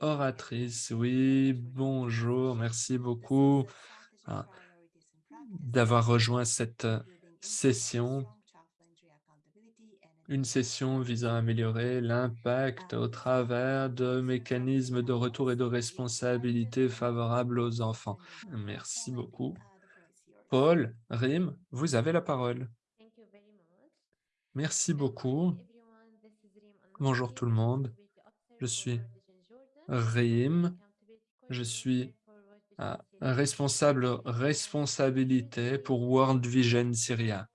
oratrice. Oui, bonjour, merci beaucoup hein, d'avoir rejoint cette euh, session, une session visant à améliorer l'impact au travers de mécanismes de retour et de responsabilité favorables aux enfants. Merci beaucoup. Paul, Rim, vous avez la parole. Merci beaucoup. Bonjour tout le monde. Je suis Rim. Je suis responsable responsabilité pour World Vision Syria.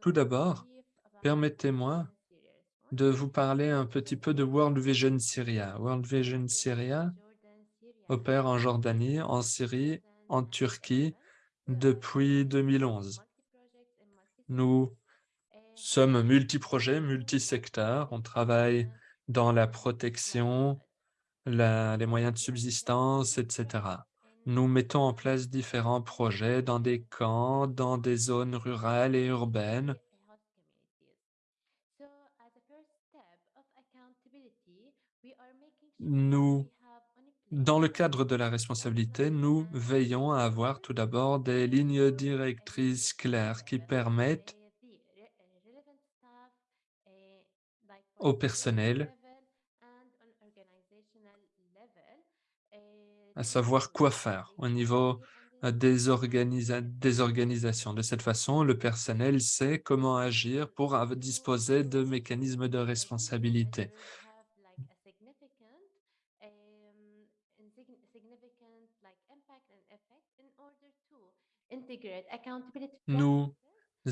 Tout d'abord, permettez-moi de vous parler un petit peu de World Vision Syria. World Vision Syria opère en Jordanie, en Syrie, en Turquie depuis 2011. Nous sommes multi-projets, multi-secteurs. On travaille dans la protection, les moyens de subsistance, etc. Nous mettons en place différents projets dans des camps, dans des zones rurales et urbaines. Nous dans le cadre de la responsabilité, nous veillons à avoir tout d'abord des lignes directrices claires qui permettent au personnel à savoir quoi faire au niveau des, des organisations. De cette façon, le personnel sait comment agir pour disposer de mécanismes de responsabilité. Nous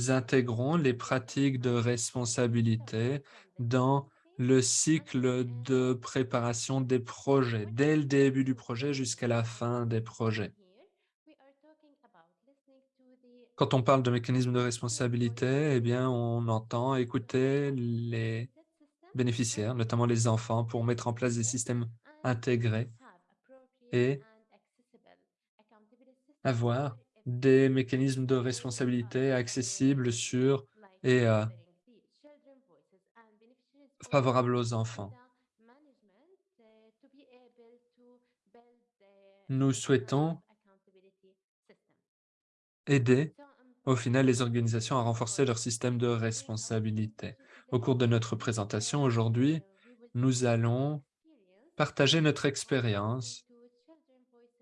intégrons les pratiques de responsabilité dans le cycle de préparation des projets, dès le début du projet jusqu'à la fin des projets. Quand on parle de mécanismes de responsabilité, eh bien, on entend écouter les bénéficiaires, notamment les enfants, pour mettre en place des systèmes intégrés et avoir des mécanismes de responsabilité accessibles, sûrs et euh, favorables aux enfants. Nous souhaitons aider au final les organisations à renforcer leur système de responsabilité. Au cours de notre présentation aujourd'hui, nous allons partager notre expérience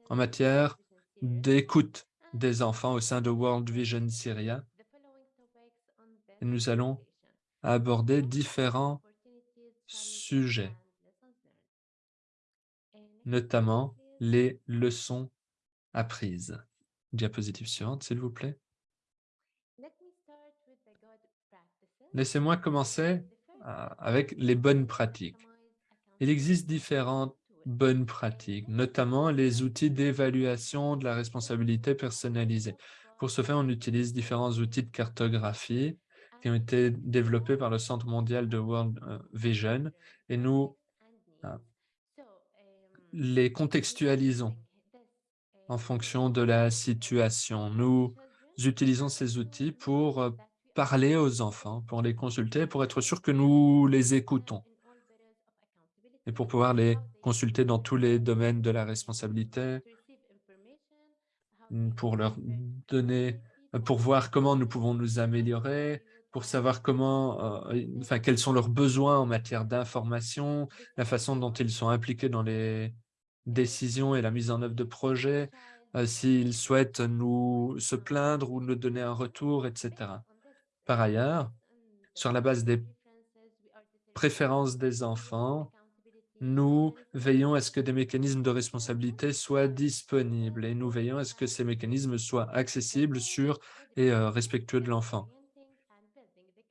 en matière d'écoute des enfants au sein de World Vision Syria. Nous allons aborder différents sujets, notamment les leçons apprises. Diapositive suivante, s'il vous plaît. Laissez-moi commencer euh, avec les bonnes pratiques. Il existe différentes bonnes pratiques, notamment les outils d'évaluation de la responsabilité personnalisée. Pour ce faire, on utilise différents outils de cartographie qui ont été développés par le Centre mondial de World euh, Vision et nous euh, les contextualisons en fonction de la situation. Nous utilisons ces outils pour euh, parler aux enfants, pour les consulter, pour être sûr que nous les écoutons et pour pouvoir les consulter dans tous les domaines de la responsabilité, mm, pour leur donner, euh, pour voir comment nous pouvons nous améliorer, pour savoir comment, euh, enfin, quels sont leurs besoins en matière d'information, la façon dont ils sont impliqués dans les décisions et la mise en œuvre de projets, euh, s'ils souhaitent nous se plaindre ou nous donner un retour, etc. Par ailleurs, sur la base des préférences des enfants, nous veillons à ce que des mécanismes de responsabilité soient disponibles et nous veillons à ce que ces mécanismes soient accessibles, sûrs et euh, respectueux de l'enfant.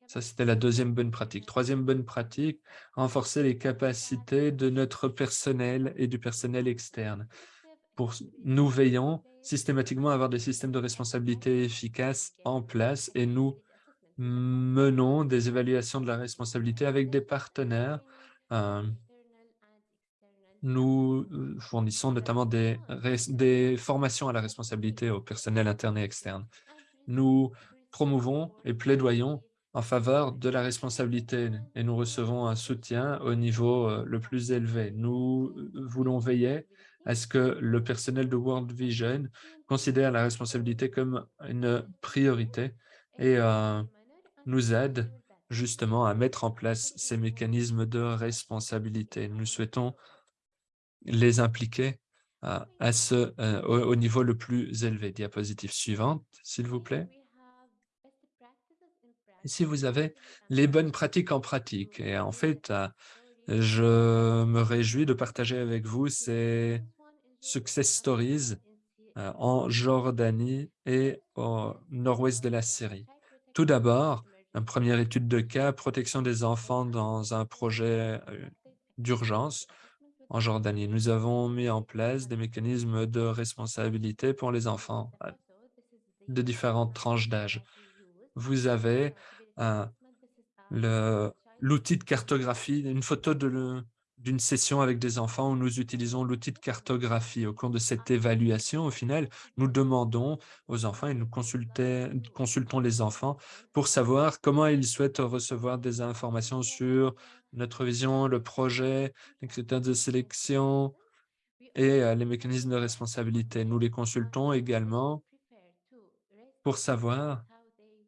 Ça, c'était la deuxième bonne pratique. Troisième bonne pratique, renforcer les capacités de notre personnel et du personnel externe. Pour, nous veillons systématiquement à avoir des systèmes de responsabilité efficaces en place et nous menons des évaluations de la responsabilité avec des partenaires euh, nous euh, fournissons notamment des, formations à la responsabilité au personnel interne et externe. Nous promouvons et plaidoyons en faveur de la responsabilité et nous recevons un soutien au niveau euh, le plus élevé. Nous euh, voulons veiller à ce que le personnel de World Vision considère la responsabilité comme une priorité et nous aide justement à mettre en place ces mécanismes de responsabilité. Nous souhaitons les impliquer à, ce, euh, au, au niveau le plus élevé. Diapositive suivante, s'il vous plaît. Ici, vous avez les bonnes pratiques en pratique. Et en fait, euh, je me réjouis de partager avec vous ces success stories euh, en Jordanie et au nord-ouest de la Syrie. Tout d'abord, une première étude de cas, protection des enfants dans un projet d'urgence en Jordanie. Nous avons mis en place des mécanismes de responsabilité pour les enfants de différentes tranches d'âge. Vous avez l'outil de cartographie, une photo d'une session avec des enfants où nous utilisons l'outil de cartographie. Au cours de cette évaluation, au final, nous demandons aux enfants et nous consultons les enfants pour savoir comment ils souhaitent recevoir des informations sur notre vision, le projet, les critères de sélection et euh, les mécanismes de responsabilité. Nous les consultons également pour savoir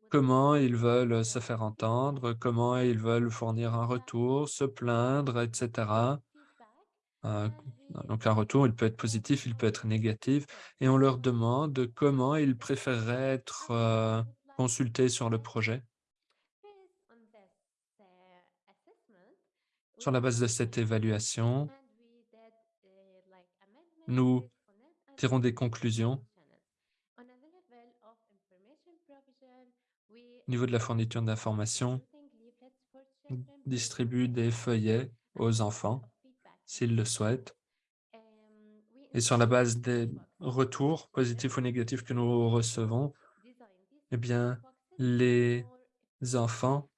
comment ils veulent se faire entendre, comment ils veulent fournir un retour, se plaindre, etc. Euh, donc un retour, il peut être positif, il peut être négatif, et on leur demande comment ils préféreraient être euh, consultés sur le projet. Sur la base de cette évaluation, nous tirons des conclusions Au niveau de la fourniture d'informations, distribue des feuillets aux enfants s'ils le souhaitent. Et sur la base des retours, positifs ou négatifs, que nous recevons, eh bien, les enfants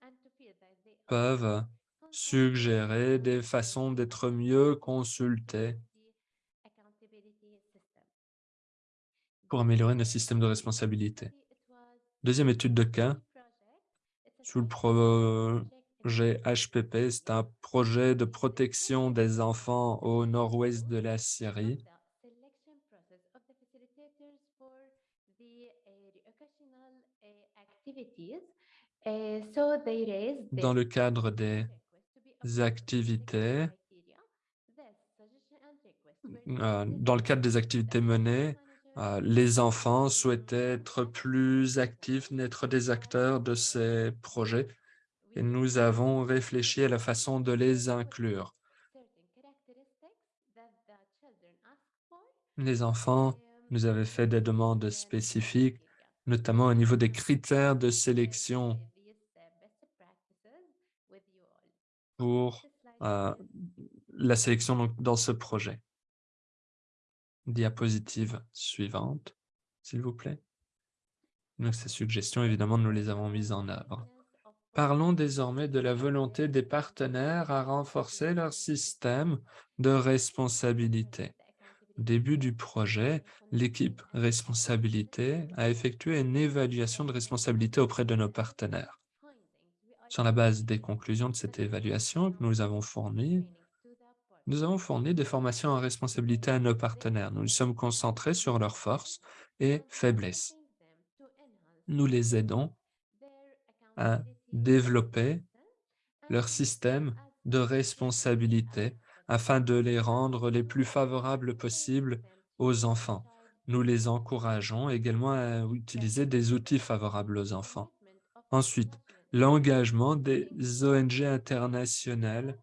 peuvent suggérer des façons d'être mieux consultés pour améliorer nos systèmes de responsabilité. Deuxième étude de cas, sous le projet HPP, c'est un projet de protection des enfants au nord-ouest de la Syrie. Dans le cadre des activités, euh, dans le cadre des activités menées, euh, les enfants souhaitaient être plus actifs, n'être des acteurs de ces projets. Et nous avons réfléchi à la façon de les inclure. Les enfants nous avaient fait des demandes spécifiques, notamment au niveau des critères de sélection pour la sélection dans ce projet. Diapositive suivante, s'il vous plaît. Donc, ces suggestions, évidemment, nous les avons mises en œuvre. Parlons désormais de la volonté des partenaires à renforcer leur système de responsabilité. Au début du projet, l'équipe responsabilité a effectué une évaluation de responsabilité auprès de nos partenaires. Sur la base des conclusions de cette évaluation que nous avons fournies, nous avons fourni des formations en responsabilité à nos partenaires. Nous nous sommes concentrés sur leurs forces et faiblesses. Nous les aidons à développer leur système de responsabilité afin de les rendre les plus favorables possibles aux enfants. Nous les encourageons également à utiliser des outils favorables aux enfants. Ensuite, l'engagement des ONG internationales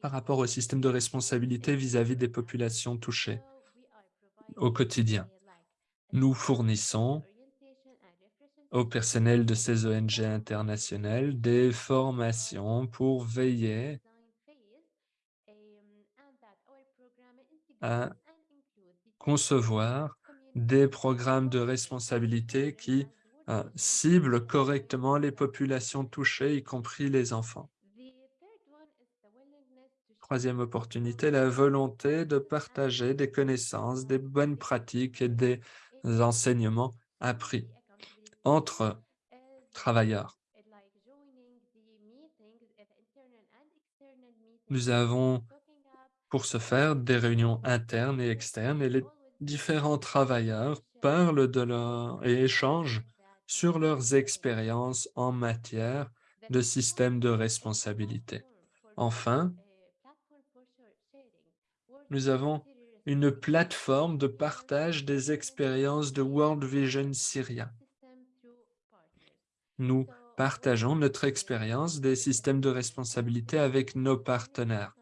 par rapport au système de responsabilité vis-à-vis des populations touchées au quotidien. Nous fournissons au personnel de ces ONG internationales des formations pour veiller à concevoir des programmes de responsabilité qui euh, ciblent correctement les populations touchées, y compris les enfants. Troisième opportunité, la volonté de partager des connaissances, des bonnes pratiques et des enseignements appris entre travailleurs. Nous avons, pour ce faire, des réunions internes et externes et les différents travailleurs parlent de leur et échangent sur leurs expériences en matière de système de responsabilité. Enfin, nous avons une plateforme de partage des expériences de World Vision Syria. Nous partageons notre expérience des systèmes de responsabilité avec nos partenaires.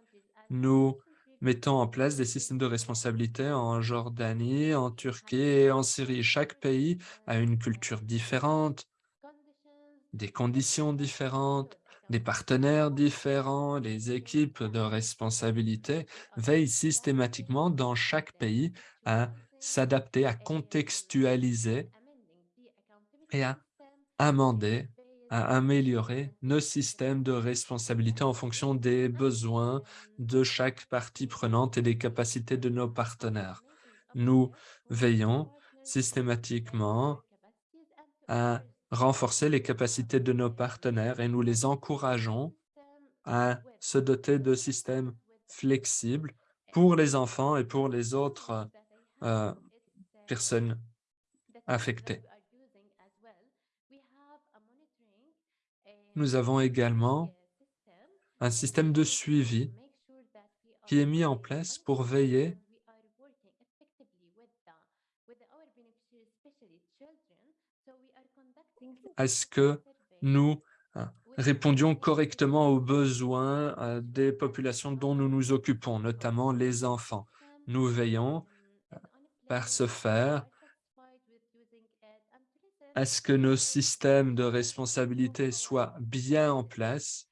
Nous mettons en place des systèmes de responsabilité en Jordanie, en Turquie et en Syrie. Chaque pays a une culture différente, des conditions différentes, des partenaires différents, les équipes de responsabilité veillent systématiquement dans chaque pays à s'adapter, à contextualiser et à amender, à améliorer nos systèmes de responsabilité en fonction des besoins de chaque partie prenante et des capacités de nos partenaires. Nous veillons systématiquement à renforcer les capacités de nos partenaires et nous les encourageons à se doter de systèmes flexibles pour les enfants et pour les autres euh, personnes affectées. Nous avons également un système de suivi qui est mis en place pour veiller à ce que nous hein, répondions correctement aux besoins euh, des populations dont nous nous occupons, notamment les enfants. Nous veillons, euh, par ce faire, à ce que nos systèmes de responsabilité soient bien en place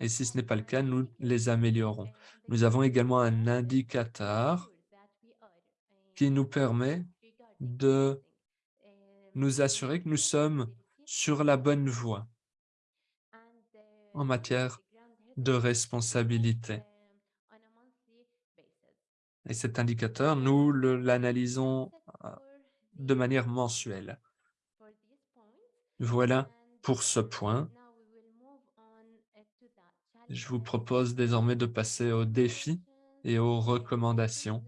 et si ce n'est pas le cas, nous les améliorons. Nous avons également un indicateur qui nous permet de nous assurer que nous sommes sur la bonne voie en matière de responsabilité. Et cet indicateur, nous l'analysons euh, de manière mensuelle. Voilà pour ce point. Je vous propose désormais de passer aux défis et aux recommandations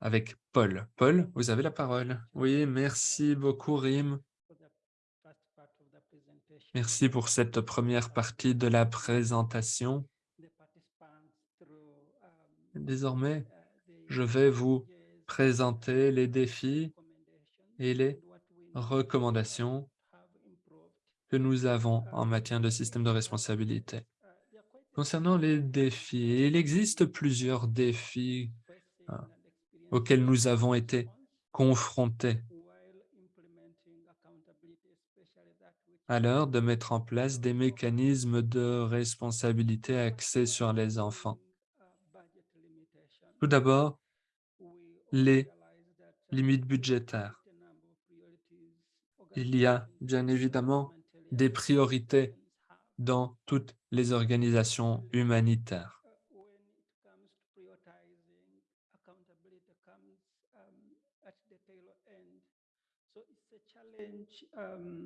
avec Paul. Paul, vous avez la parole. Oui, merci beaucoup, Rim. Merci pour cette première partie de la présentation. Désormais, je vais vous présenter les défis et les recommandations que nous avons en matière de système de responsabilité. Concernant les défis, il existe plusieurs défis hein, auxquels nous avons été confrontés à l'heure de mettre en place des mécanismes de responsabilité axés sur les enfants. Tout d'abord, les limites budgétaires. Il y a bien évidemment des priorités dans toutes les organisations humanitaires.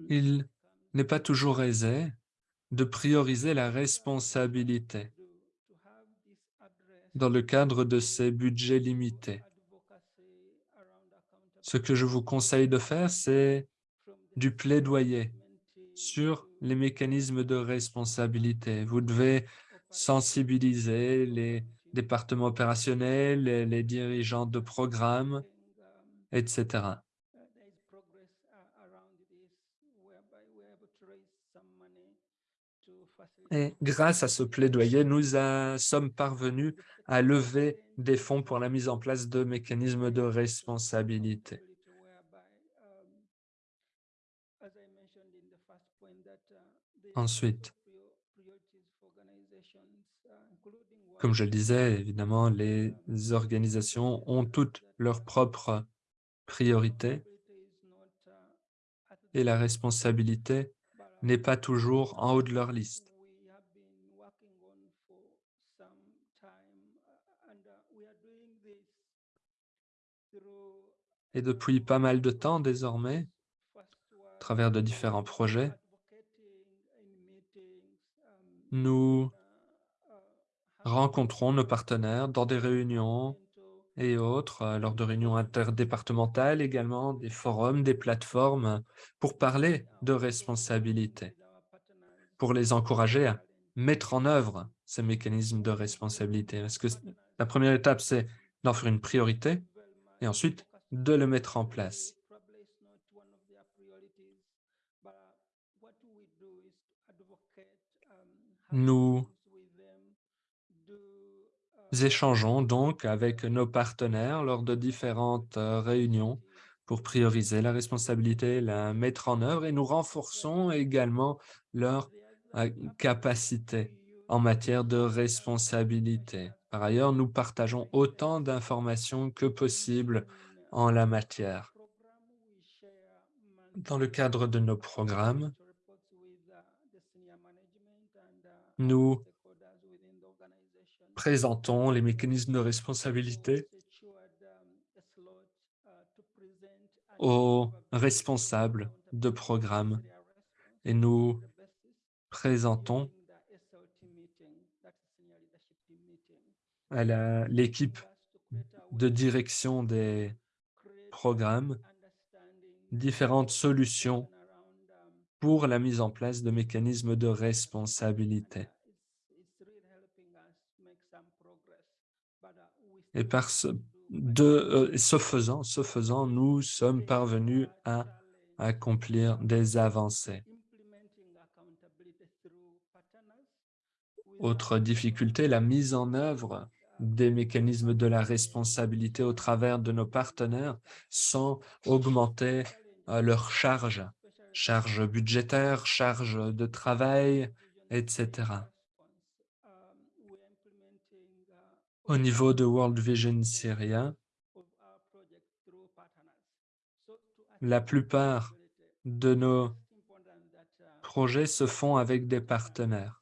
Il n'est pas toujours aisé de prioriser la responsabilité dans le cadre de ces budgets limités. Ce que je vous conseille de faire, c'est du plaidoyer sur les mécanismes de responsabilité. Vous devez sensibiliser les départements opérationnels, les, dirigeants de programmes, etc. Et grâce à ce plaidoyer, nous sommes parvenus à lever des fonds pour la mise en place de mécanismes de responsabilité. Ensuite, comme je le disais, évidemment, les organisations ont toutes leurs propres priorités et la responsabilité n'est pas toujours en haut de leur liste. Et depuis pas mal de temps désormais, à travers de différents projets, Nous rencontrons nos partenaires dans des réunions et autres, euh, lors de réunions interdépartementales également, des forums, des plateformes, pour parler de responsabilité, pour les encourager à mettre en œuvre ces mécanismes de responsabilité. Parce que la première étape, c'est d'en faire une priorité et ensuite de le mettre en place. Nous échangeons donc avec nos partenaires lors de différentes euh, réunions pour prioriser la responsabilité, la mettre en œuvre et nous renforçons également leur euh, capacité en matière de responsabilité. Par ailleurs, nous partageons autant d'informations que possible en la matière. Dans le cadre de nos programmes, nous présentons les mécanismes de responsabilité aux responsables de programmes et nous présentons à l'équipe de direction des programmes différentes solutions pour la mise en place de mécanismes de responsabilité. Et par euh, ce, faisant, ce faisant, nous sommes parvenus à accomplir des avancées. Autre difficulté, la mise en œuvre des mécanismes de la responsabilité au travers de nos partenaires sans augmenter euh, leurs charges, charges budgétaires, charges de travail, etc. Au niveau de World Vision Syria, la plupart de nos projets se font avec des partenaires.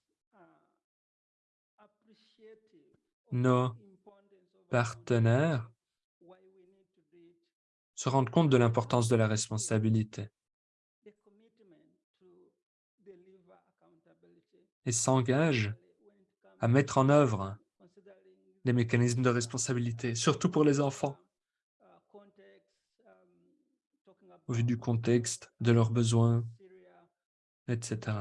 nos partenaires se rendent compte de l'importance de la responsabilité et s'engagent à mettre en œuvre des mécanismes de responsabilité, surtout pour les enfants, au vu du contexte, de leurs besoins, etc.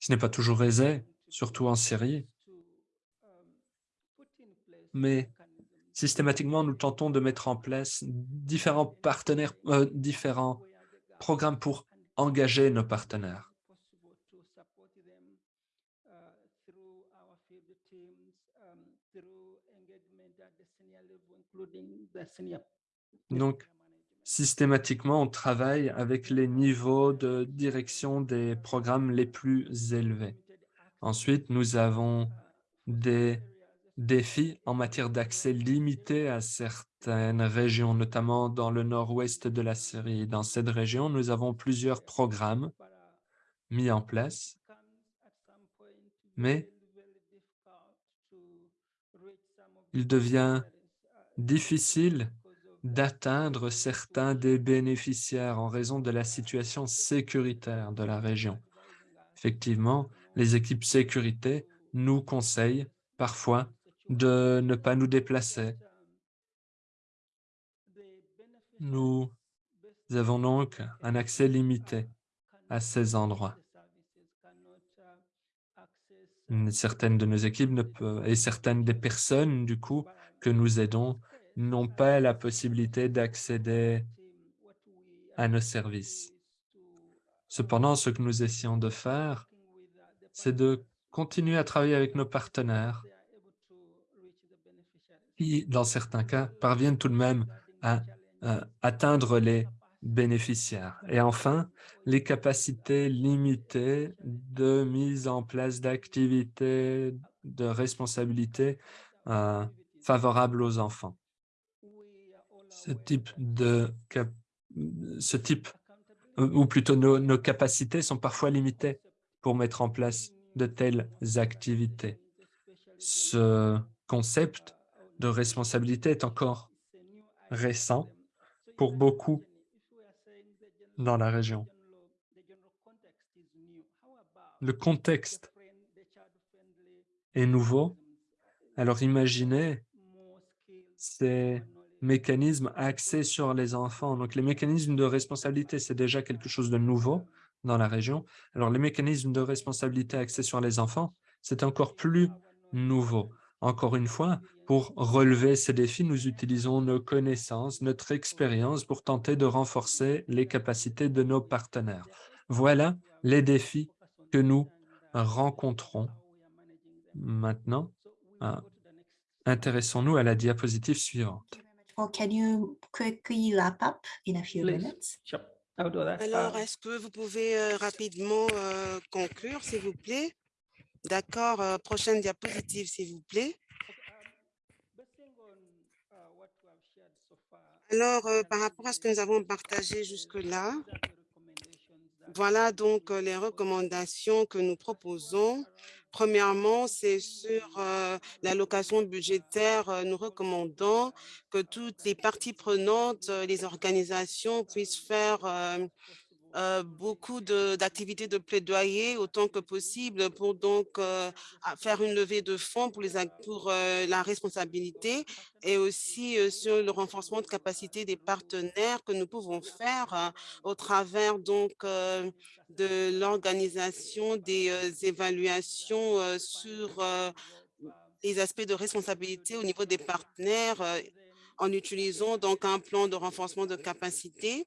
Ce n'est pas toujours aisé, surtout en Syrie, mais systématiquement, nous tentons de mettre en place différents partenaires, euh, différents programmes pour engager nos partenaires. Donc, systématiquement, on travaille avec les niveaux de direction des programmes les plus élevés. Ensuite, nous avons des défis en matière d'accès limité à certaines régions, notamment dans le nord-ouest de la Syrie. Dans cette région, nous avons plusieurs programmes mis en place, mais il devient difficile d'atteindre certains des bénéficiaires en raison de la situation sécuritaire de la région. Effectivement, les équipes sécurité nous conseillent parfois de ne pas nous déplacer. Nous avons donc un accès limité à ces endroits. Certaines de nos équipes ne peuvent, et certaines des personnes, du coup, que nous aidons n'ont pas la possibilité d'accéder à nos services. Cependant, ce que nous essayons de faire, c'est de continuer à travailler avec nos partenaires qui, dans certains cas, parviennent tout de même à, atteindre les bénéficiaires. Et enfin, les capacités limitées de mise en place d'activités de responsabilité euh, favorables aux enfants ce type de ce type ou plutôt nos, capacités sont parfois limitées pour mettre en place de telles activités. Ce concept de responsabilité est encore récent pour beaucoup dans la région. le contexte est nouveau. Alors imaginez ces mécanismes axés sur les enfants. Donc les mécanismes de responsabilité, c'est déjà quelque chose de nouveau dans la région. Alors les mécanismes de responsabilité axés sur les enfants, c'est encore plus nouveau. Encore une fois, pour relever ces défis, nous utilisons nos connaissances, notre expérience pour tenter de renforcer les capacités de nos partenaires. Voilà les défis que nous rencontrons maintenant. Ah, intéressons-nous à la diapositive suivante. Alors, est-ce que vous pouvez euh, rapidement euh, conclure, s'il vous plaît? D'accord, euh, prochaine diapositive, s'il vous plaît. Alors, par rapport à ce que nous avons partagé jusque-là, voilà donc les recommandations que nous proposons. Premièrement, c'est sur l'allocation budgétaire. Nous recommandons que toutes les parties prenantes, les organisations puissent faire euh, beaucoup d'activités de, plaidoyer autant que possible pour donc euh, faire une levée de fonds pour, les, pour euh, la responsabilité et aussi sur le renforcement de capacité des partenaires que nous pouvons faire au travers donc de l'organisation des évaluations sur les aspects de responsabilité au niveau des partenaires en utilisant donc un plan de renforcement de capacité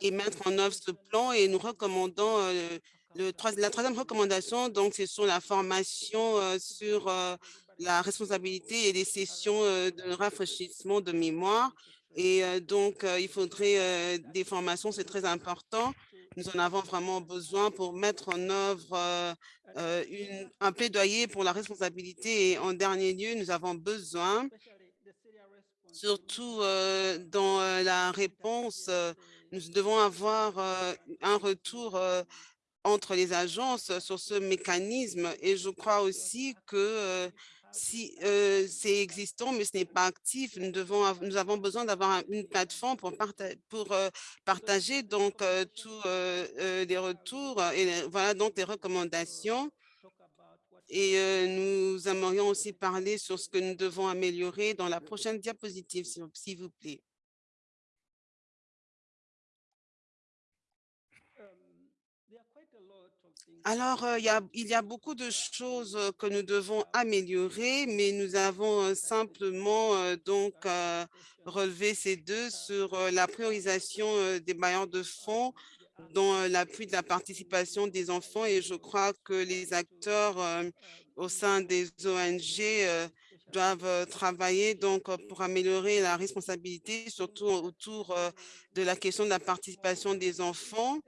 et mettre en œuvre ce plan et nous recommandons euh, le, la troisième recommandation, donc c'est sur la formation euh, sur euh, la responsabilité et les sessions de rafraîchissement de mémoire. Et donc, il faudrait des formations, c'est très important. Nous en avons vraiment besoin pour mettre en œuvre un plaidoyer pour la responsabilité. Et en dernier lieu, nous avons besoin, surtout dans la réponse nous devons avoir un retour entre les agences sur ce mécanisme et je crois aussi que si c'est existant mais ce n'est pas actif, nous, devons, nous avons besoin d'avoir une plateforme pour, pour partager donc tous les retours et voilà donc les recommandations. Et nous aimerions aussi parler sur ce que nous devons améliorer dans la prochaine diapositive, s'il vous plaît. Alors, il y, a, beaucoup de choses que nous devons améliorer, mais nous avons simplement donc relevé ces deux sur la priorisation des bailleurs de fonds dans l'appui de la participation des enfants et je crois que les acteurs au sein des ONG doivent travailler donc pour améliorer la responsabilité, surtout autour de la question de la participation des enfants.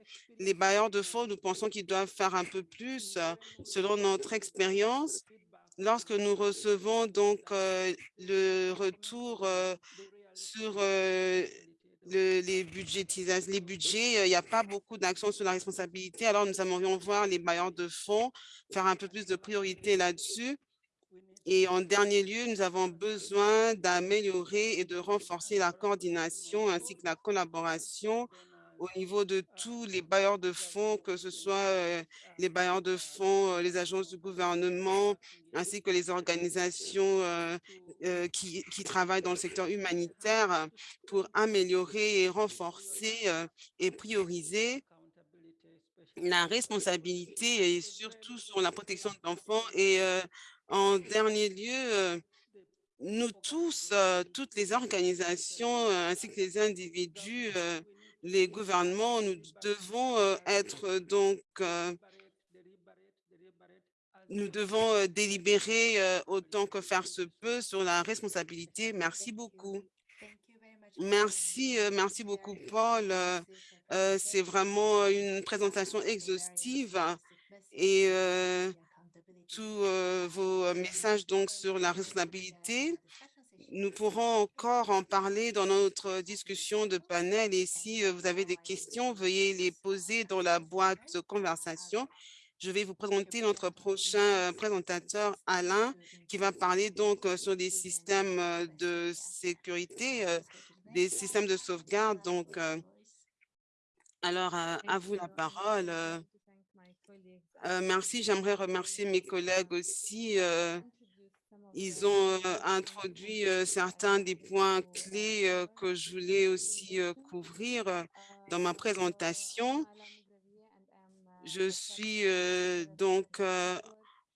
Les bailleurs de fonds, nous pensons qu'ils doivent faire un peu plus selon notre expérience. Lorsque nous recevons donc le retour sur les, budgétisations, les budgets, il n'y a pas beaucoup d'actions sur la responsabilité. Alors, nous aimerions voir les bailleurs de fonds faire un peu plus de priorité là-dessus. Et en dernier lieu, nous avons besoin d'améliorer et de renforcer la coordination ainsi que la collaboration au niveau de tous les bailleurs de fonds, que ce soit euh, les bailleurs de fonds, euh, les agences du gouvernement, ainsi que les organisations euh, qui, travaillent dans le secteur humanitaire pour améliorer et renforcer et prioriser la responsabilité et surtout sur la protection de l'enfant. Et en dernier lieu, nous tous, toutes les organisations ainsi que les individus, les gouvernements, nous devons être donc, nous devons délibérer autant que faire se peut sur la responsabilité. Merci beaucoup. Merci, merci beaucoup, Paul. C'est vraiment une présentation exhaustive et tous vos messages donc sur la responsabilité. Nous pourrons encore en parler dans notre discussion de panel et si vous avez des questions, veuillez les poser dans la boîte conversation. Je vais vous présenter notre prochain présentateur, Alain, qui va parler donc sur des systèmes de sécurité, des systèmes de sauvegarde. Donc, alors, à vous la parole. Euh, merci, j'aimerais remercier mes collègues aussi. Ils ont euh, introduit euh, certains des points clés euh, que je voulais aussi couvrir dans ma présentation. Je suis donc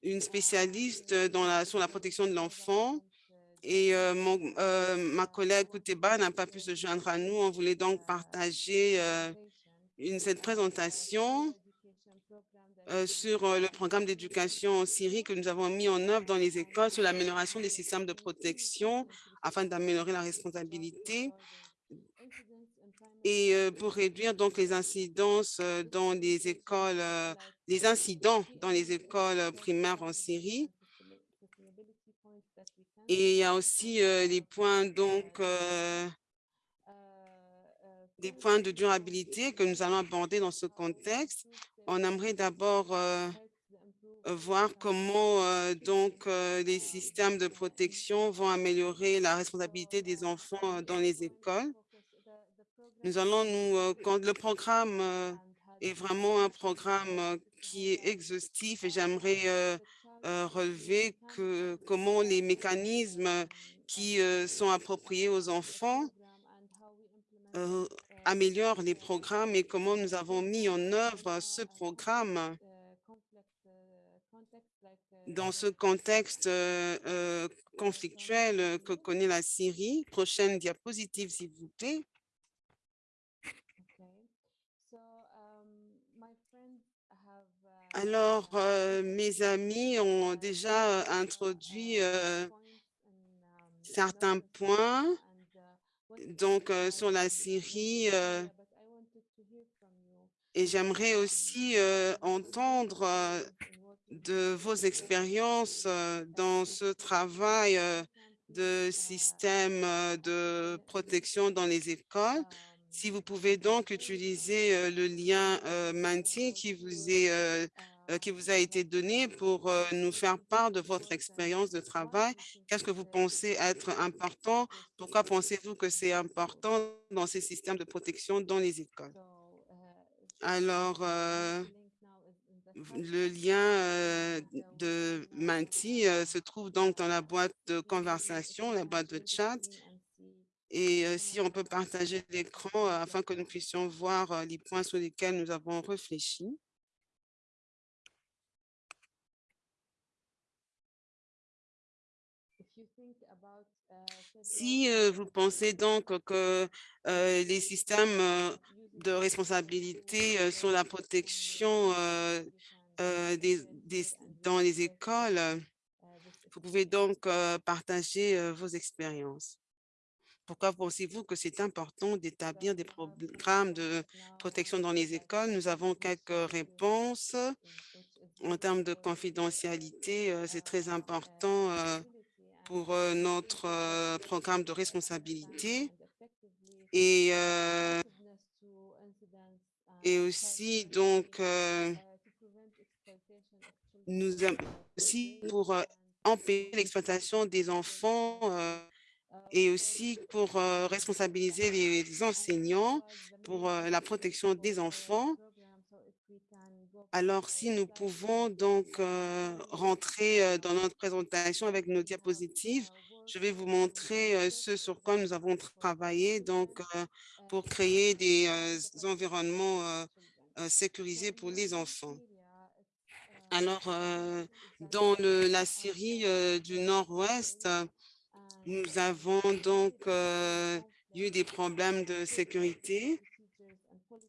une spécialiste dans la, sur la protection de l'enfant et mon, ma collègue Kouteba n'a pas pu se joindre à nous. On voulait donc partager cette présentation sur euh, le programme d'éducation en Syrie que nous avons mis en œuvre dans les écoles sur l'amélioration des systèmes de protection afin d'améliorer la responsabilité et euh, pour réduire donc les incidences euh, dans les écoles, euh, les incidents dans les écoles euh, primaires en Syrie. Et il y a aussi euh, les points donc euh, des points de durabilité que nous allons aborder dans ce contexte. On aimerait d'abord euh, voir comment euh, donc euh, les systèmes de protection vont améliorer la responsabilité des enfants euh, dans les écoles. Nous allons nous, euh, quand le programme euh, est vraiment un programme euh, qui est exhaustif et j'aimerais euh, euh, relever que comment les mécanismes qui euh, sont appropriés aux enfants améliorent les programmes et comment nous avons mis en œuvre ce programme dans ce contexte euh, euh, conflictuel que connaît la Syrie. Prochaine diapositive, s'il vous plaît. Alors, euh, mes amis ont déjà introduit certains points donc euh, sur la Syrie euh, et j'aimerais aussi euh, entendre de vos expériences dans ce travail de système de protection dans les écoles. Si vous pouvez donc utiliser le lien Menti qui vous est qui vous a été donné pour euh, nous faire part de votre expérience de travail. Qu'est-ce que vous pensez être important? Pourquoi pensez-vous que c'est important dans ces systèmes de protection dans les écoles? Alors, euh, le lien euh, de Menti euh, se trouve donc dans la boîte de conversation, la boîte de chat. Et euh, si on peut partager l'écran euh, afin que nous puissions voir euh, les points sur lesquels nous avons réfléchi. Si vous pensez donc que les systèmes de responsabilité sur la protection dans les écoles, vous pouvez donc partager vos expériences. Pourquoi pensez-vous que c'est important d'établir des programmes de protection dans les écoles? Nous avons quelques réponses. En termes de confidentialité, c'est très important pour euh, notre euh, programme de responsabilité et, euh, et aussi donc nous aussi pour empêcher l'exploitation des enfants et aussi pour responsabiliser les enseignants pour la protection des enfants. Alors, si nous pouvons donc euh, rentrer euh, dans notre présentation avec nos diapositives, je vais vous montrer euh, ce sur quoi nous avons travaillé donc pour créer des environnements sécurisés pour les enfants. Alors, dans la Syrie du Nord-Ouest, nous avons donc eu des problèmes de sécurité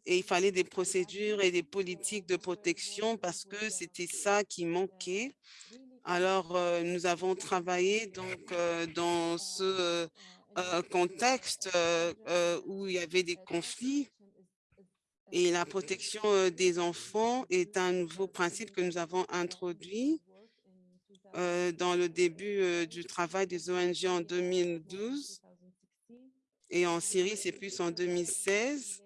et il fallait des procédures et des politiques de protection parce que c'était ça qui manquait. Alors, euh, nous avons travaillé donc euh, dans ce euh, contexte où il y avait des conflits et la protection des enfants est un nouveau principe que nous avons introduit dans le début du travail des ONG en 2012 et en Syrie, c'est plus en 2016.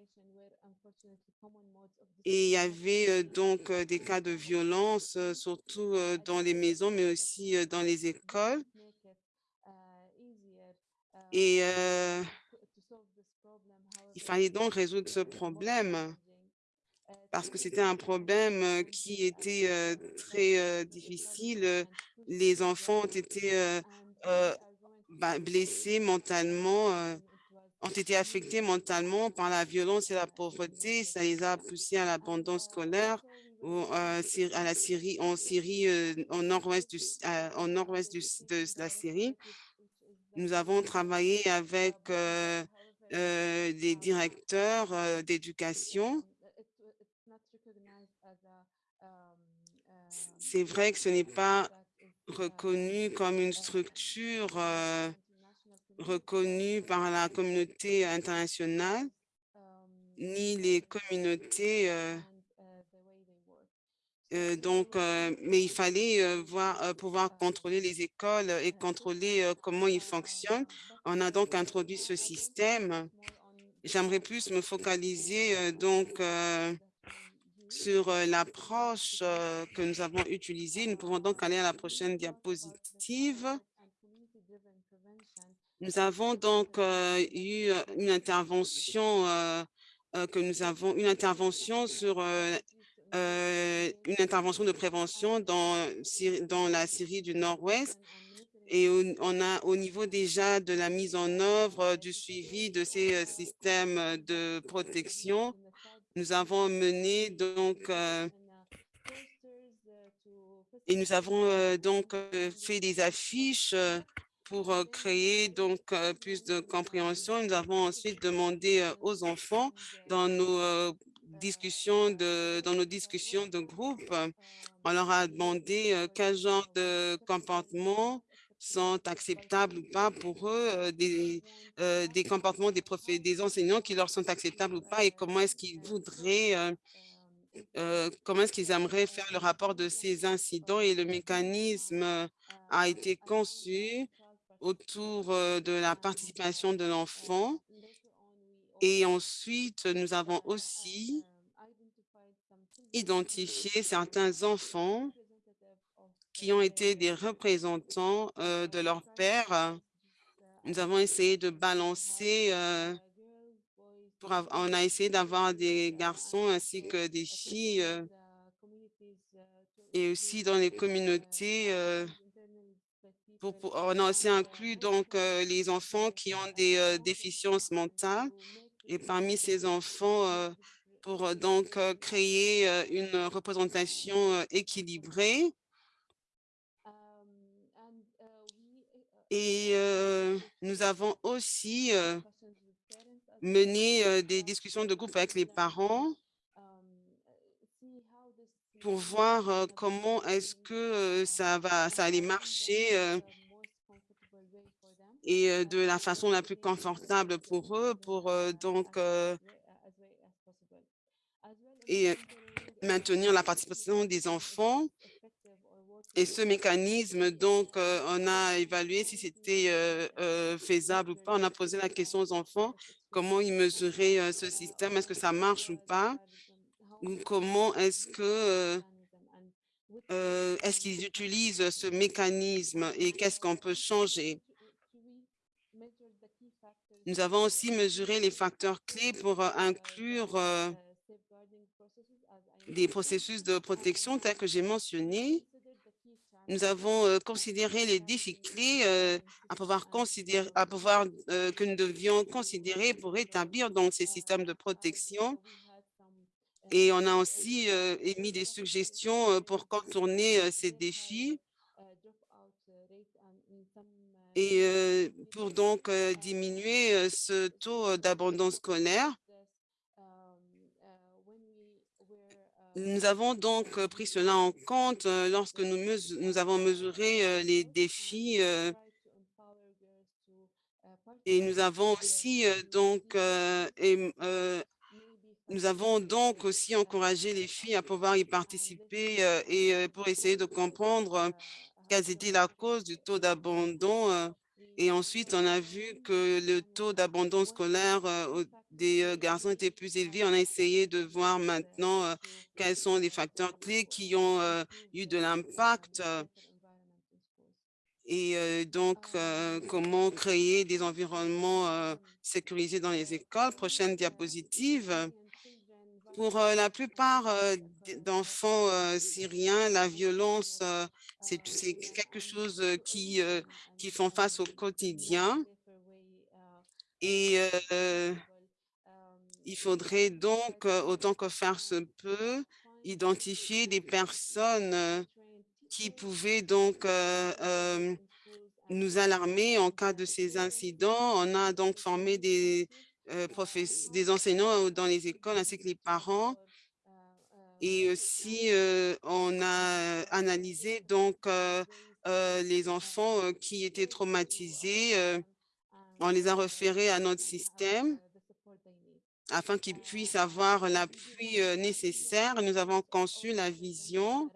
Et il y avait donc des cas de violence, surtout dans les maisons, mais aussi dans les écoles. Et il fallait donc résoudre ce problème. parce que c'était un problème qui était très difficile. Les enfants ont été bah, blessés mentalement, ont été affectés mentalement par la violence et la pauvreté. Ça les a poussés à l'abandon scolaire ou euh, Syrie, en Syrie, euh, au nord-ouest de la Syrie. Nous avons travaillé avec euh, euh, des directeurs euh, d'éducation. C'est vrai que ce n'est pas reconnu comme une structure euh, reconnue par la communauté internationale, ni les communautés. euh, euh, donc, euh, mais il fallait voir, pouvoir contrôler les écoles et contrôler comment ils fonctionnent. On a donc introduit ce système. J'aimerais plus me focaliser donc sur l'approche que nous avons utilisée. Nous pouvons donc aller à la prochaine diapositive. Nous avons donc euh, eu euh, une intervention euh, que nous avons une intervention sur une intervention de prévention dans, dans la Syrie du Nord-Ouest. Et on a au niveau déjà de la mise en œuvre du suivi de ces systèmes de protection, nous avons mené donc et nous avons donc fait des affiches pour euh, créer donc euh, plus de compréhension. Nous avons ensuite demandé euh, aux enfants dans nos discussions de dans nos discussions de groupe, on leur a demandé quel genre de comportements sont acceptables ou pas pour eux, des, des comportements des, profs, des enseignants qui leur sont acceptables ou pas et comment est-ce qu'ils voudraient comment est-ce qu'ils aimeraient faire le rapport de ces incidents et le mécanisme a été conçu autour euh, de la participation de l'enfant. Et ensuite, nous avons aussi identifié certains enfants qui ont été des représentants euh, de leur père. Nous avons essayé de balancer, euh, pour on a essayé d'avoir des garçons ainsi que des filles euh, et aussi dans les communautés. On a aussi inclus donc euh, les enfants qui ont des euh, déficiences mentales et parmi ces enfants, euh, pour donc créer une représentation équilibrée. Et nous avons aussi mené des discussions de groupe avec les parents pour voir comment est-ce que ça va, ça allait marcher euh, et de la façon la plus confortable pour eux, pour donc euh, et maintenir la participation des enfants. Et ce mécanisme, donc, euh, on a évalué si c'était faisable ou pas. On a posé la question aux enfants, comment ils mesuraient ce système, est-ce que ça marche ou pas, comment est-ce que euh, euh, est-ce qu'ils utilisent ce mécanisme et qu'est-ce qu'on peut changer? Nous avons aussi mesuré les facteurs clés pour euh, inclure des processus de protection tels que j'ai mentionné. Nous avons considéré les défis clés à pouvoir considérer, à pouvoir que nous devions considérer pour établir donc ces systèmes de protection. Et on a aussi euh, émis des suggestions euh, pour contourner euh, ces défis et pour donc diminuer ce taux d'abandon scolaire. Nous avons donc pris cela en compte lorsque nous, nous avons mesuré les défis et nous avons aussi donc nous avons donc aussi encouragé les filles à pouvoir y participer euh, et euh, pour essayer de comprendre euh, quelles étaient la cause du taux d'abandon. Et ensuite, on a vu que le taux d'abandon scolaire des garçons était plus élevé. On a essayé de voir maintenant quels sont les facteurs clés qui ont eu de l'impact et donc comment créer des environnements sécurisés dans les écoles. Prochaine diapositive. Pour euh, la plupart euh, d'enfants euh, syriens, la violence, c'est quelque chose qui, qui font face au quotidien. Et il faudrait donc, autant que faire se peut, identifier des personnes qui pouvaient donc nous alarmer en cas de ces incidents. On a donc formé des, des enseignants dans les écoles ainsi que les parents. Et aussi, euh, on a analysé donc euh, euh, les enfants euh, qui étaient traumatisés. euh, on les a référés à notre système afin qu'ils puissent avoir l'appui euh, nécessaire. Nous avons conçu la vision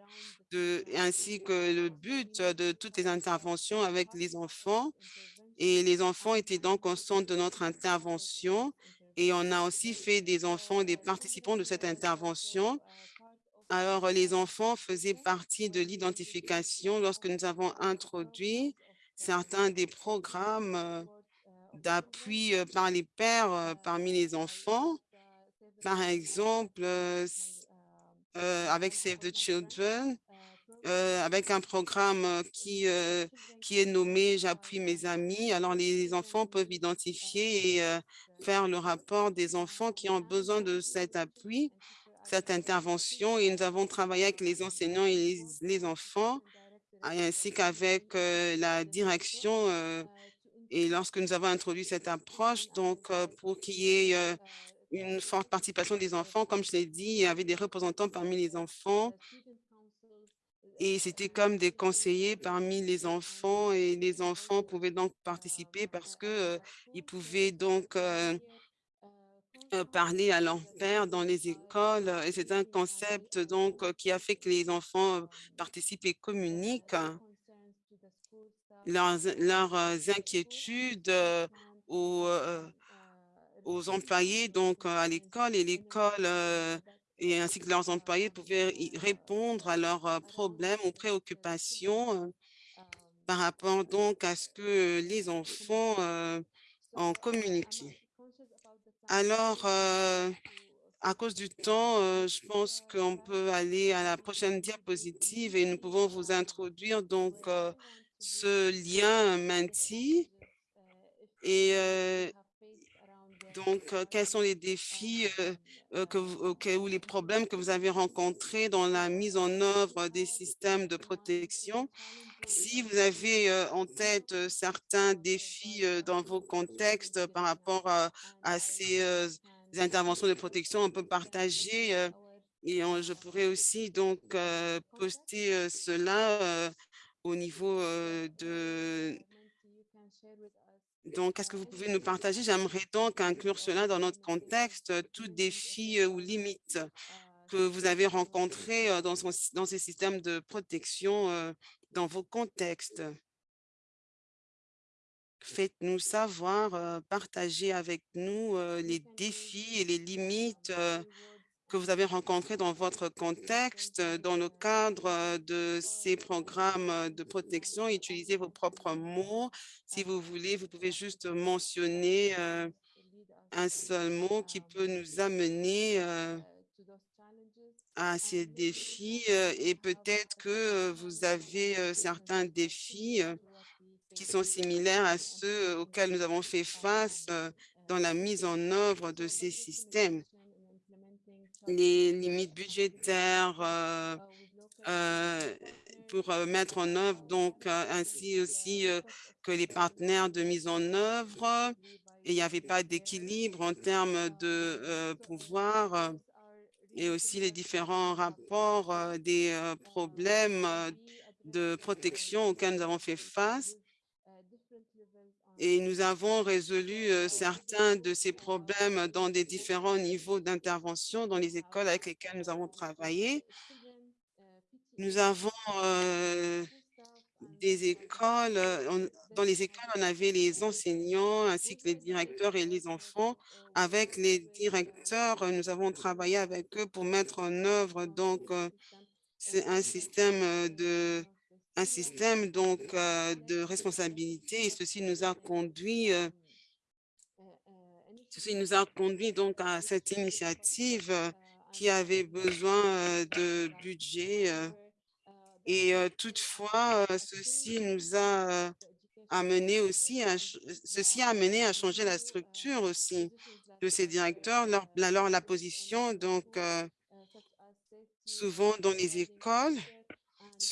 ainsi que le but de toutes les interventions avec les enfants. Et les enfants étaient donc au centre de notre intervention. Et on a aussi fait des enfants des participants de cette intervention. Alors, les enfants faisaient partie de l'identification lorsque nous avons introduit certains des programmes euh, d'appui euh, par les pères euh, parmi les enfants. Par exemple, avec Save the Children, euh, avec un programme euh, qui, euh, qui est nommé J'appuie mes amis. Alors, les enfants peuvent identifier et faire le rapport des enfants qui ont besoin de cet appui, cette intervention. Et nous avons travaillé avec les enseignants et les, les enfants, ainsi qu'avec la direction. et lorsque nous avons introduit cette approche, donc pour qu'il y ait une forte participation des enfants, comme je l'ai dit, il y avait des représentants parmi les enfants et c'était comme des conseillers parmi les enfants et les enfants pouvaient donc participer parce que euh, ils pouvaient donc euh, euh, parler à leur père dans les écoles. Et c'est un concept donc qui a fait que les enfants participent et communiquent leurs, leurs inquiétudes aux, aux employés donc à l'école. Et l'école et ainsi que leurs employés pouvaient répondre à leurs problèmes ou préoccupations par rapport donc à ce que les enfants ont communiqué. Alors, à cause du temps, je pense qu'on peut aller à la prochaine diapositive et nous pouvons vous introduire donc ce lien Menti euh, donc euh, quels sont les défis euh, euh, ou les problèmes que vous avez rencontrés dans la mise en œuvre des systèmes de protection? Si vous avez en tête certains défis dans vos contextes par rapport à, à ces interventions de protection, on peut partager et je pourrais aussi donc poster cela au niveau de... Donc, est-ce que vous pouvez nous partager? J'aimerais donc inclure cela dans notre contexte, euh, tout défi euh, ou limite que vous avez rencontré euh, dans, son- dans ces systèmes de protection euh, dans vos contextes? Faites-nous savoir, euh, partagez avec nous euh, les défis et les limites euh, que vous avez rencontrés dans votre contexte, euh, dans le cadre euh, de ces programmes euh, de protection. Utilisez vos propres mots. Si vous voulez, vous pouvez juste mentionner un seul mot qui peut nous amener à ces défis et peut-être que vous avez certains défis qui sont similaires à ceux auxquels nous avons fait face dans la mise en œuvre de ces systèmes. Les limites budgétaires euh, euh, pour euh, mettre en œuvre, donc ainsi aussi que les partenaires de mise en œuvre. Et il n'y avait pas d'équilibre en termes de pouvoir et aussi les différents rapports des problèmes de protection auxquels nous avons fait face. Et nous avons résolu euh, certains de ces problèmes dans des différents niveaux d'intervention dans les écoles avec lesquelles nous avons travaillé. Nous avons euh, des écoles, euh, dans les écoles, on avait les enseignants ainsi que les directeurs et les enfants. Avec les directeurs, nous avons travaillé avec eux pour mettre en œuvre donc un système de un système donc euh, de responsabilité et ceci nous a conduit euh, ceci nous a conduit donc à cette initiative euh, qui avaient besoin de budget. Et toutefois, ceci nous a amené aussi à, ceci a amené à changer la structure aussi de ces directeurs. Leur, alors, la position, donc, souvent dans les écoles,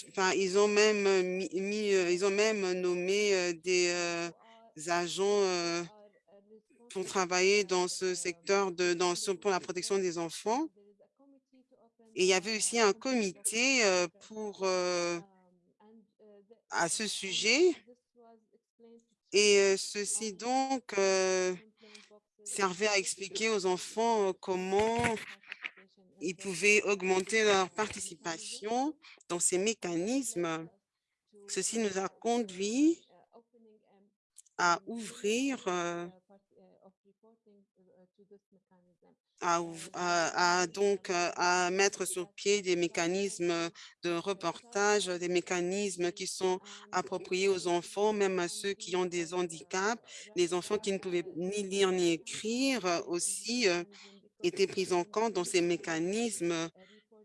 enfin, ils ont même euh, mis, mis, euh, ils ont même nommé euh, des euh, agents euh, pour travailler dans ce secteur de, dans ce, pour la protection des enfants. Et il y avait aussi un comité euh, pour, euh, à ce sujet. Et euh, ceci donc euh, servait à expliquer aux enfants euh, comment ils pouvaient augmenter leur participation dans ces mécanismes. Ceci nous a conduit à ouvrir, euh, à, donc euh, à mettre sur pied des mécanismes de reportage, des mécanismes qui sont appropriés aux enfants, même à ceux qui ont des handicaps. Les enfants qui ne pouvaient ni lire ni écrire euh, aussi euh, étaient pris en compte dans ces mécanismes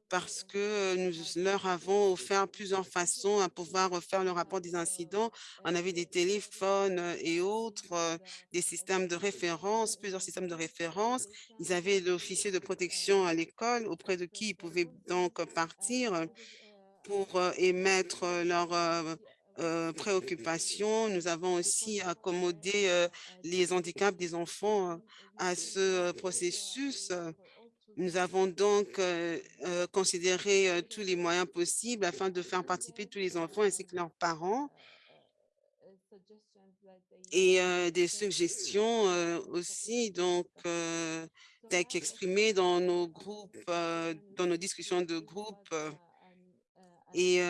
parce que nous leur avons offert plusieurs façons à pouvoir faire le rapport des incidents. On avait des téléphones euh, et autres, euh, des systèmes de référence, plusieurs systèmes de référence. Ils avaient l'officier de protection à l'école auprès de qui ils pouvaient donc partir pour euh, émettre leurs euh, préoccupations. Nous avons aussi accommodé euh, les handicaps des enfants euh, à ce processus. nous avons donc considéré tous les moyens possibles afin de faire participer tous les enfants ainsi que leurs parents et des suggestions aussi donc qu'exprimées dans nos groupes, dans nos discussions de groupe et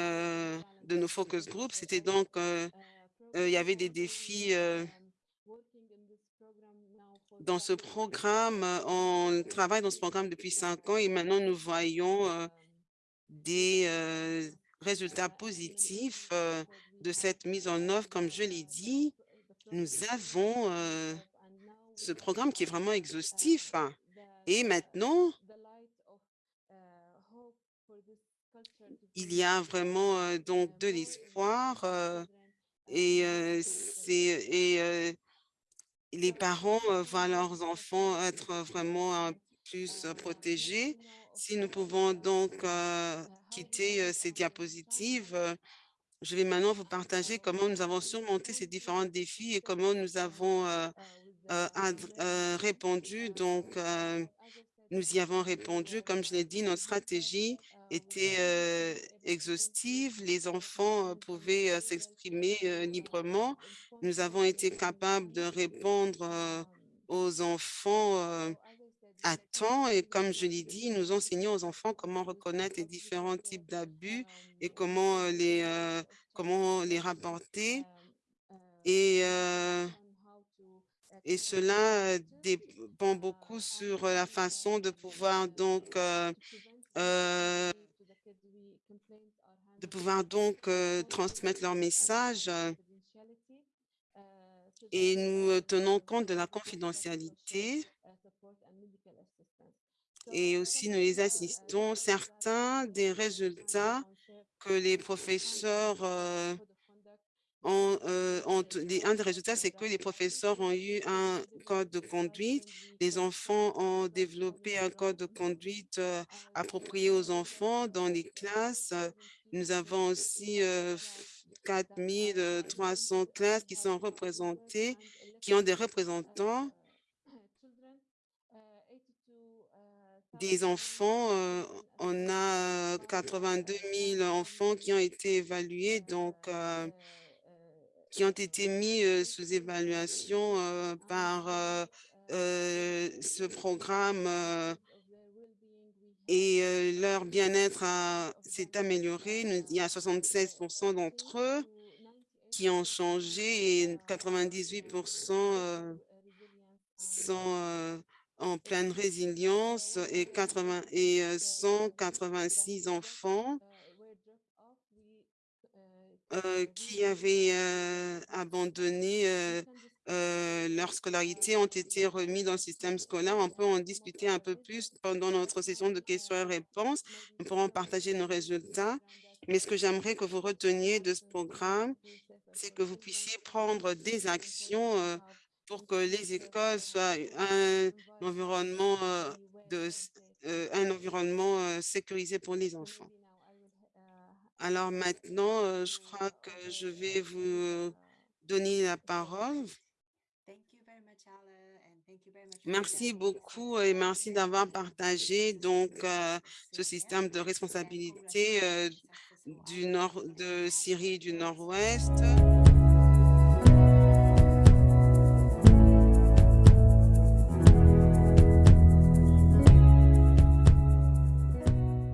de nos focus groups. C'était donc, euh, euh, il y avait des défis euh, dans ce programme. On travaille dans ce programme depuis cinq ans et maintenant nous voyons des résultats positifs de cette mise en œuvre. Comme je l'ai dit, nous avons ce programme qui est vraiment exhaustif. hein. Et maintenant, il y a vraiment donc de l'espoir et et les parents voient leurs enfants être vraiment plus protégés. Si nous pouvons donc quitter ces diapositives, je vais maintenant vous partager comment nous avons surmonté ces différents défis et comment nous avons répondu. Donc, nous y avons répondu. Comme je l'ai dit, notre stratégie était exhaustive. Les enfants pouvaient s'exprimer librement. Nous avons été capables de répondre aux enfants à temps. Et comme je l'ai dit, nous enseignons aux enfants comment reconnaître les différents types d'abus et comment les, euh, comment les rapporter. Et, euh, et cela dépend beaucoup sur la façon de pouvoir donc euh, euh, de pouvoir donc euh, transmettre leur message euh, et nous tenons compte de la confidentialité et aussi nous les assistons. Certains des résultats que les professeurs euh, un des résultats, c'est que les professeurs ont eu un code de conduite. Les enfants ont développé un code de conduite euh, approprié aux enfants dans les classes. Nous avons aussi euh, f- 4300 classes qui sont représentées, qui ont des représentants des enfants. euh, on a euh, 82 000 enfants qui ont été évalués, donc qui ont été mis sous évaluation par ce programme et leur bien-être s'est amélioré. Il y a 76% d'entre eux qui ont changé et 98% euh, sont en pleine résilience et 80 et euh, 186 enfants euh, qui avaient euh, abandonné euh, leur scolarité ont été remis dans le système scolaire. On peut en discuter un peu plus pendant notre session de questions et réponses. Nous pourrons partager nos résultats. Mais ce que j'aimerais que vous reteniez de ce programme, c'est que vous puissiez prendre des actions pour que les écoles soient un environnement, un environnement sécurisé pour les enfants. Alors maintenant, euh, je crois que je vais vous donner la parole. Merci beaucoup et merci d'avoir partagé donc euh, ce système de responsabilité euh, du nord de Syrie du Nord-Ouest.